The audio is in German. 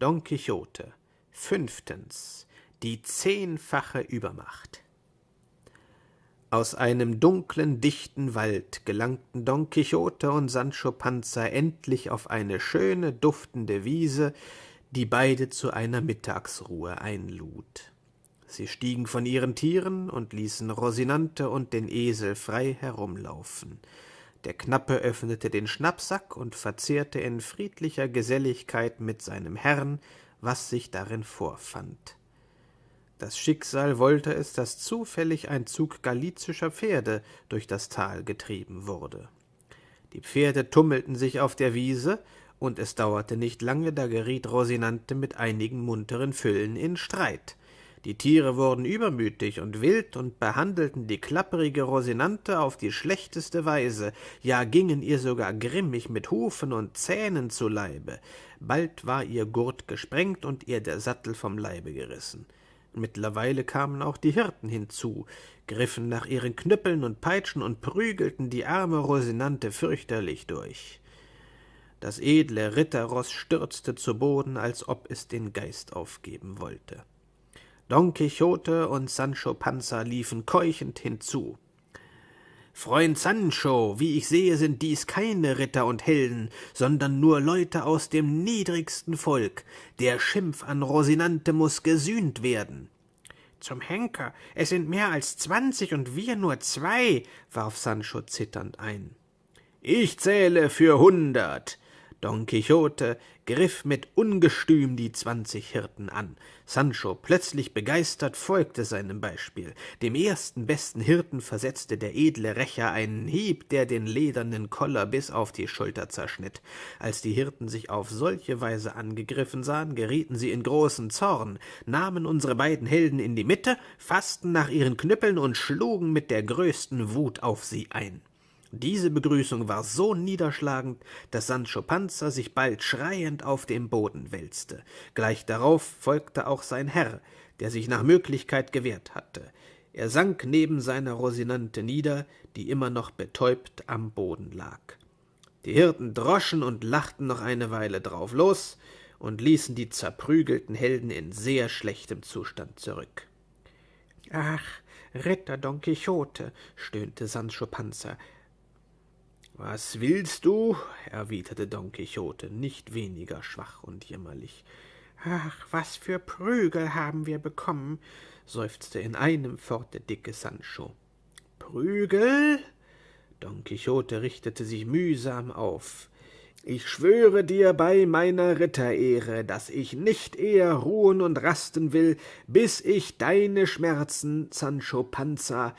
Don Quixote. Fünftens. Die zehnfache Übermacht. Aus einem dunklen, dichten Wald gelangten Don Quixote und Sancho Panza endlich auf eine schöne, duftende Wiese, die beide zu einer Mittagsruhe einlud. Sie stiegen von ihren Tieren und ließen Rosinante und den Esel frei herumlaufen. Der Knappe öffnete den Schnappsack und verzehrte in friedlicher Geselligkeit mit seinem Herrn, was sich darin vorfand. Das Schicksal wollte es, dass zufällig ein Zug galizischer Pferde durch das Tal getrieben wurde. Die Pferde tummelten sich auf der Wiese, und es dauerte nicht lange, da geriet Rosinante mit einigen munteren Füllen in Streit. Die Tiere wurden übermütig und wild und behandelten die klapperige Rosinante auf die schlechteste Weise, ja gingen ihr sogar grimmig mit Hufen und Zähnen zu Leibe. Bald war ihr Gurt gesprengt und ihr der Sattel vom Leibe gerissen. Mittlerweile kamen auch die Hirten hinzu, griffen nach ihren Knüppeln und Peitschen und prügelten die arme Rosinante fürchterlich durch. Das edle Ritterroß stürzte zu Boden, als ob es den Geist aufgeben wollte. Don Quixote und Sancho Panza liefen keuchend hinzu. Freund Sancho, wie ich sehe, sind dies keine Ritter und Helden, sondern nur Leute aus dem niedrigsten Volk. Der Schimpf an Rosinante muss gesühnt werden. Zum Henker, es sind mehr als zwanzig und wir nur zwei, warf Sancho zitternd ein. Ich zähle für hundert, Don Quixote griff mit Ungestüm die zwanzig Hirten an. Sancho, plötzlich begeistert, folgte seinem Beispiel. Dem ersten besten Hirten versetzte der edle Rächer einen Hieb, der den ledernen Koller bis auf die Schulter zerschnitt. Als die Hirten sich auf solche Weise angegriffen sahen, gerieten sie in großen Zorn, nahmen unsere beiden Helden in die Mitte, faßten nach ihren Knüppeln und schlugen mit der größten Wut auf sie ein. Diese Begrüßung war so niederschlagend, dass Sancho Panza sich bald schreiend auf den Boden wälzte. Gleich darauf folgte auch sein Herr, der sich nach Möglichkeit gewehrt hatte. Er sank neben seiner Rosinante nieder, die immer noch betäubt am Boden lag. Die Hirten droschen und lachten noch eine Weile drauf los und ließen die zerprügelten Helden in sehr schlechtem Zustand zurück. Ach, Ritter Don Quixote, stöhnte Sancho Panza, was willst du? erwiderte Don Quixote, nicht weniger schwach und jämmerlich. Ach, was für Prügel haben wir bekommen, seufzte in einem fort der dicke Sancho. Prügel? Don Quixote richtete sich mühsam auf. Ich schwöre dir bei meiner Ritterehre, dass ich nicht eher ruhen und rasten will, bis ich deine Schmerzen, Sancho Panza,